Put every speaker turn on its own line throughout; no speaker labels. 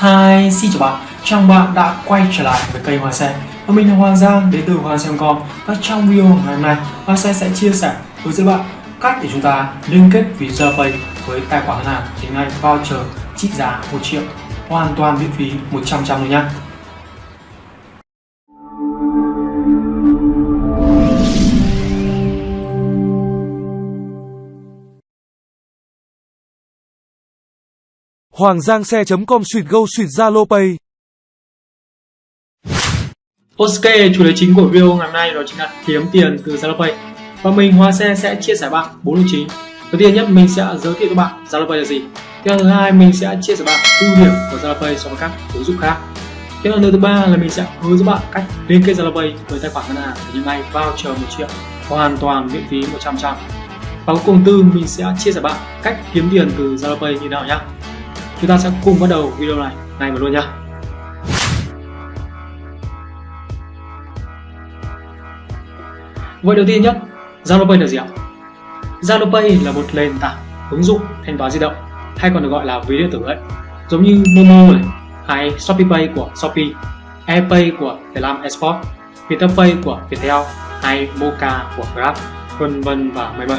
Hi, xin chào bạn, chào bạn đã quay trở lại với kênh Hoa Sen. Và mình là Hoàng Giang đến từ Hoa Sen.com Và trong video ngày hôm nay, Hoa Sen sẽ chia sẻ với các bạn cách để chúng ta liên kết ví Pay với tài khoản ngân hàng chính Anh voucher trị giá 1 triệu. Hoàn toàn miễn phí 100 trăm luôn nhé.
Hoàng Giang xe.com Sweet Go Sweet Zalo Pay.
Ok, chủ đề chính của video ngày hôm nay đó chính là kiếm tiền từ Zalo Pay. Và mình Hoa Xe sẽ chia sẻ bạn bốn nội chính đầu tiên nhất mình sẽ giới thiệu cho bạn Zalo Pay là gì. Tiếp thứ hai mình sẽ chia sẻ bạn ưu điểm của Zalo Pay so với các ứng dụng khác. Tiếp theo thứ ba là mình sẽ hướng dẫn bạn cách liên kết Zalo Pay với tài khoản ngân hàng để những ngày voucher một triệu hoàn toàn miễn phí 100 trăm và cuối cùng tư mình sẽ chia sẻ bạn cách kiếm tiền từ Zalo Pay như nào nhé chúng ta sẽ cùng bắt đầu video này. Ngay mà luôn nhá. Vậy đầu tiên nhất Zalo Pay là gì ạ? Zalo Pay là một nền tảng ứng dụng thanh toán di động, hay còn được gọi là ví điện tử ấy. Giống như Momo này, hay Shopee Pay của Shopee AirPay của Vietnam Export Viettel Pay của Viettel, hay Moca của Grab, vân vân và mây mây.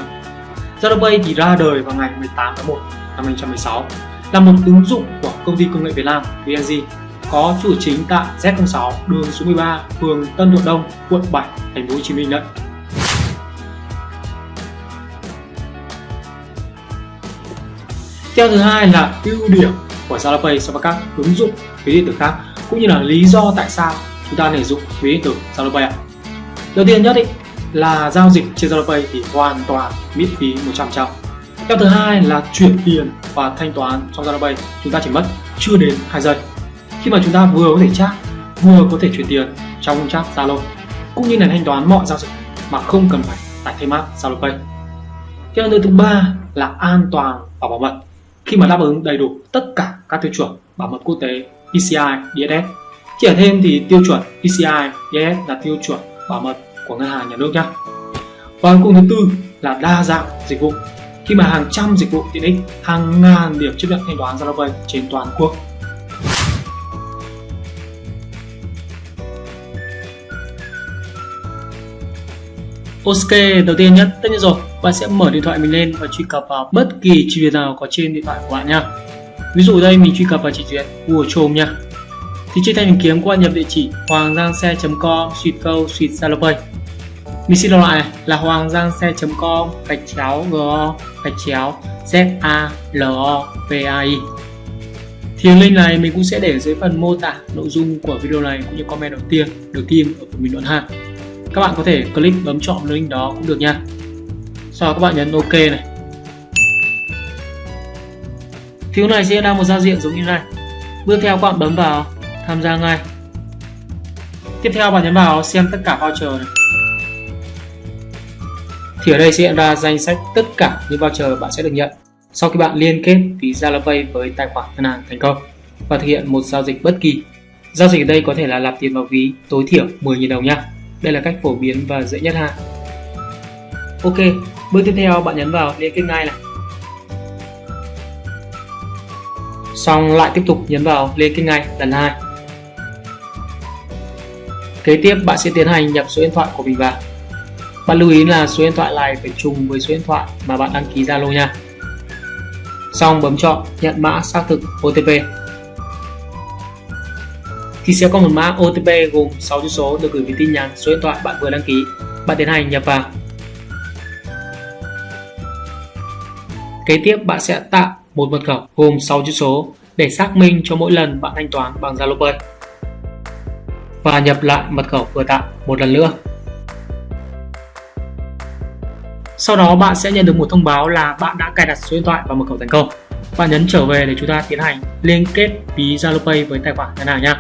Zalo Pay thì ra đời vào ngày 18 tháng 1 năm 2016 là một ứng dụng của công ty công nghệ Việt Nam VNG có trụ chính tại Z06 đường số 13 phường Tân Thuận Đông quận 7 thành phố Hồ Chí Minh đấy Theo thứ hai là ưu điểm của ZaloPay so với các ứng dụng ví điện tử khác cũng như là lý do tại sao chúng ta nên dùng ví điện tử ZaloPay ạ. Đầu tiên nhất ý, là giao dịch trên ZaloPay thì hoàn toàn miễn phí 100 trăm. Theo thứ hai là chuyển tiền và thanh toán trong ZaloPay chúng ta chỉ mất chưa đến 2 giây. Khi mà chúng ta vừa có thể chat, vừa có thể chuyển tiền trong chat Zalo, cũng như là thanh toán mọi giao dịch mà không cần phải tải thêm app ZaloPay. Theo thứ ba là an toàn và bảo mật khi mà đáp ứng đầy đủ tất cả các tiêu chuẩn bảo mật quốc tế PCI DSS. Chỉ ở thêm thì tiêu chuẩn PCI DSS là tiêu chuẩn bảo mật của ngân hàng nhà nước nhé. Và cùng thứ tư là đa dạng dịch vụ. Khi mà hàng trăm dịch vụ tiện ích, hàng ngàn điểm chấp nhận thanh toán ZaloPay trên toàn quốc Ok, đầu tiên nhất, tất nhiên rồi, bạn sẽ mở điện thoại mình lên và truy cập vào bất kỳ trình duyệt nào có trên điện thoại của bạn nha. Ví dụ đây mình truy cập vào trình duyệt Google Chrome nha. Thì trên thanh tìm kiếm các bạn nhập địa chỉ hoanggiangxe.com suýt câu suýt Zalopay. Mình xin đọc lại này là hoanggiangxe.com gạch chéo go gạch chéo z a l o v a i. Thì link này mình cũng sẽ để dưới phần mô tả nội dung của video này cũng như comment đầu tiên được tìm ở phần bình luận ha. Các bạn có thể click bấm chọn link đó cũng được nha. Sau đó các bạn nhấn ok này. Phiếu này sẽ ra một giao diện giống như này. Bước theo các bạn bấm vào tham gia ngay. Tiếp theo bạn nhấn vào xem tất cả voucher này thì ở đây sẽ hiện ra danh sách tất cả những voucher bạn sẽ được nhận sau khi bạn liên kết ví ZaloPay với tài khoản ngân hàng thành công và thực hiện một giao dịch bất kỳ giao dịch ở đây có thể là nạp tiền vào ví tối thiểu 10.000 đồng nha đây là cách phổ biến và dễ nhất ha. Ok, bước tiếp theo bạn nhấn vào liên kết ngay này. Xong lại tiếp tục nhấn vào liên kết ngay lần hai. Kế tiếp bạn sẽ tiến hành nhập số điện thoại của mình vào. Bạn lưu ý là số điện thoại này phải trùng với số điện thoại mà bạn đăng ký Zalo nha. Xong, bấm chọn nhận mã xác thực OTP thì sẽ có một mã OTP gồm 6 chữ số được gửi về tin nhắn, số điện thoại bạn vừa đăng ký. Bạn tiến hành nhập vào. Kế tiếp, bạn sẽ tạo một mật khẩu gồm 6 chữ số để xác minh cho mỗi lần bạn thanh toán bằng Zalo Pay. Và nhập lại mật khẩu vừa tạo một lần nữa. Sau đó bạn sẽ nhận được một thông báo là bạn đã cài đặt số điện thoại và mật khẩu thành công. Bạn nhấn trở về để chúng ta tiến hành liên kết ví Zalo Pay với tài khoản ngân hàng nhé.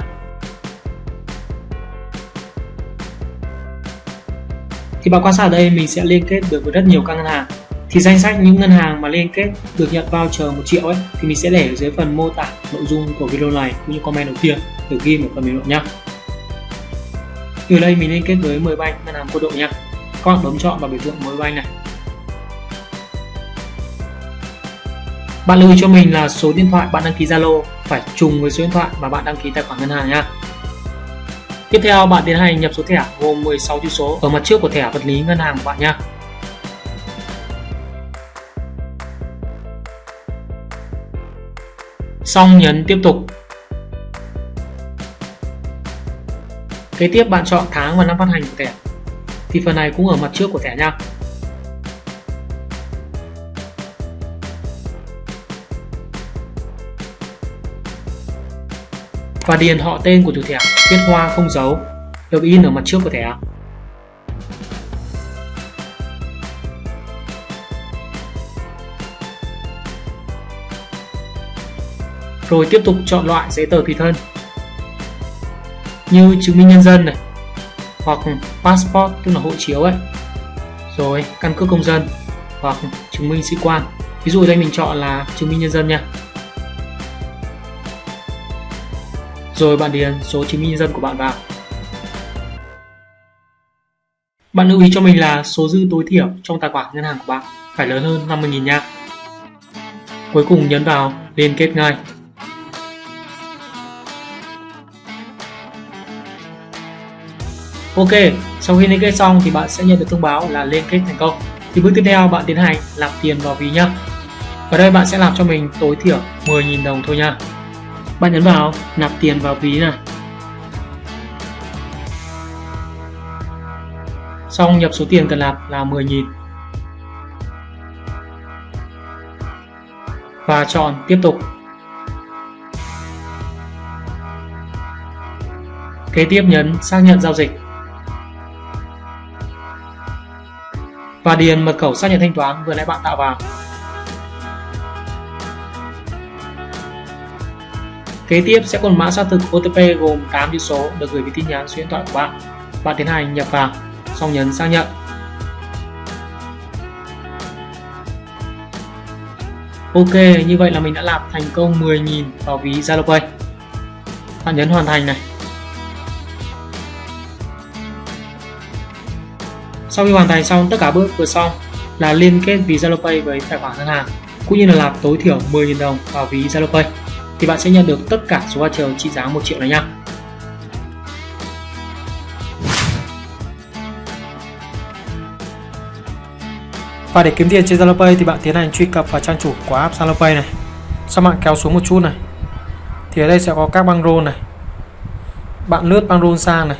thì bạn quan sát ở đây, mình sẽ liên kết được với rất nhiều các ngân hàng thì danh sách những ngân hàng mà liên kết được nhận voucher 1 triệu ấy, thì mình sẽ để ở dưới phần mô tả nội dung của video này cũng như comment đầu tiên, được ghi ở phần bình luận nhé từ đây mình liên kết với 10 banh ngân hàng quân đội nha các bạn bấm chọn vào biểu tượng 10 banh này bạn lưu ý cho mình là số điện thoại bạn đăng ký Zalo phải trùng với số điện thoại mà bạn đăng ký tài khoản ngân hàng nha. Tiếp theo, bạn tiến hành nhập số thẻ gồm 16 chữ số ở mặt trước của thẻ vật lý ngân hàng của bạn nha. Xong, nhấn tiếp tục. Kế tiếp, bạn chọn tháng và năm phát hành của thẻ. Thì phần này cũng ở mặt trước của thẻ nha. Và điền họ tên của chủ thẻ, viết hoa không dấu được in ở mặt trước của thẻ. Rồi tiếp tục chọn loại giấy tờ tùy thân, như chứng minh nhân dân này, hoặc passport, tức là hộ chiếu ấy. Rồi, căn cước công dân, hoặc chứng minh sĩ quan. Ví dụ đây mình chọn là chứng minh nhân dân nha. Rồi bạn điền số chứng minh nhân dân của bạn vào. Bạn lưu ý cho mình là số dư tối thiểu trong tài khoản ngân hàng của bạn phải lớn hơn 50.000 nha. Cuối cùng nhấn vào liên kết ngay. Ok, sau khi liên kết xong thì bạn sẽ nhận được thông báo là liên kết thành công. Thì bước tiếp theo bạn tiến hành nạp tiền vào ví nhá. Ở đây bạn sẽ làm cho mình tối thiểu 10.000 đồng thôi nha bạn nhấn vào, nạp tiền vào ví này xong, nhập số tiền cần nạp là 10.000 và chọn tiếp tục. Kế tiếp nhấn, xác nhận giao dịch. Và điền mật khẩu xác nhận thanh toán vừa nãy bạn tạo vào. Kế tiếp sẽ còn mã xác thực OTP gồm 8 chữ số được gửi về tin nhắn số điện thoại của bạn. Bạn tiến hành nhập vào, xong nhấn xác nhận. Ok, như vậy là mình đã làm thành công 10.000 vào ví Zalo Pay. Bạn nhấn hoàn thành này. Sau khi hoàn thành xong tất cả bước vừa xong là liên kết ví Zalo Pay với tài khoản ngân hàng cũng như là nạp tối thiểu 10.000 đồng vào ví Zalo Pay thì bạn sẽ nhận được tất cả số voucher trị giá 1 triệu này nha. Và để kiếm tiền trên Zalo Pay thì bạn tiến hành truy cập vào trang chủ của app Zalo Pay này. Sau bạn kéo xuống một chút này. Thì ở đây sẽ có các băng rôn này. Bạn lướt băng rôn sang này.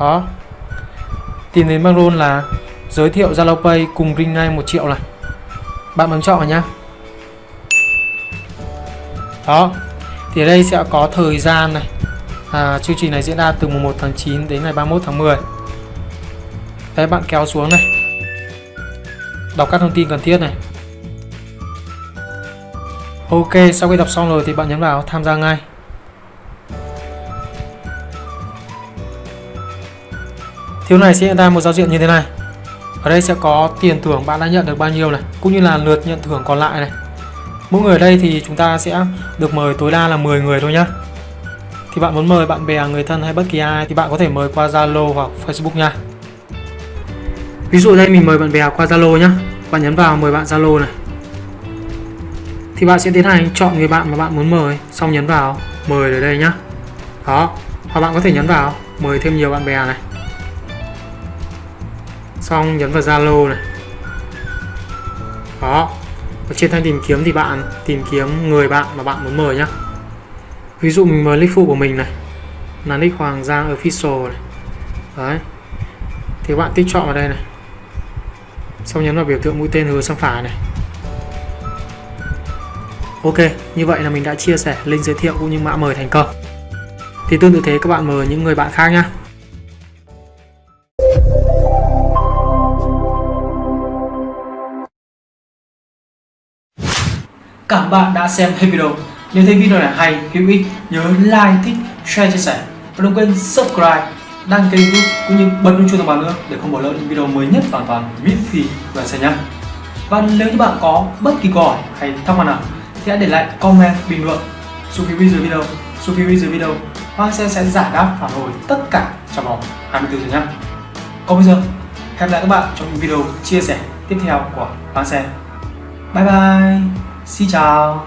Đó. Tìm đến băng rôn là giới thiệu Zalo Pay cùng ring ngay 1 triệu này. Bạn bấm chọn nhá đó. Thì ở đây sẽ có thời gian này. À, chương trình này diễn ra từ mùng 1 tháng 9 đến ngày 31 tháng 10 đấy bạn kéo xuống này. Đọc các thông tin cần thiết này. Ok sau khi đọc xong rồi thì bạn nhấn vào tham gia ngay. Thiếu này sẽ hiện ra một giao diện như thế này. Ở đây sẽ có tiền thưởng bạn đã nhận được bao nhiêu này Cũng như là lượt nhận thưởng còn lại này mỗi người ở đây thì chúng ta sẽ được mời tối đa là 10 người thôi nhá. Thì bạn muốn mời bạn bè, người thân hay bất kỳ ai thì bạn có thể mời qua Zalo hoặc Facebook nha. Ví dụ đây, mình mời bạn bè qua Zalo nhá. Bạn nhấn vào mời bạn Zalo này. Thì bạn sẽ tiến hành chọn người bạn mà bạn muốn mời, xong nhấn vào mời ở đây nhá. Đó, hoặc bạn có thể nhấn vào mời thêm nhiều bạn bè này. Xong nhấn vào Zalo này. Đó ở trên thanh tìm kiếm thì bạn tìm kiếm người bạn mà bạn muốn mời nhá. Ví dụ mình mời nick phụ của mình này là nick Hoàng Giang Official này. Đấy. Thì bạn tích chọn vào đây này. Xong nhấn vào biểu tượng mũi tên hướng sang phải này. Ok, như vậy là mình đã chia sẻ link giới thiệu cũng như mã mời thành công. Thì tương tự thế các bạn mời những người bạn khác nhé. Cảm bạn đã xem hết video. Nếu thấy video này hay, hữu ích, nhớ like, thích, share, chia sẻ và đừng quên subscribe, đăng ký youtube cũng như bật chuông thông báo nữa để không bỏ lỡ những video mới nhất hoàn toàn miễn phí và xem nhé. Và nếu như bạn có bất kỳ câu hỏi hay thắc mắc nào thì hãy để lại comment bình luận xuống phía dưới video, xuống phía dưới video Hoàng sẽ sẽ giải đáp phản hồi tất cả trong vòng 24 giờ nhé. Còn bây giờ, hẹn gặp lại các bạn trong những video chia sẻ tiếp theo của Hoàng Xe. Bye bye! Xin chào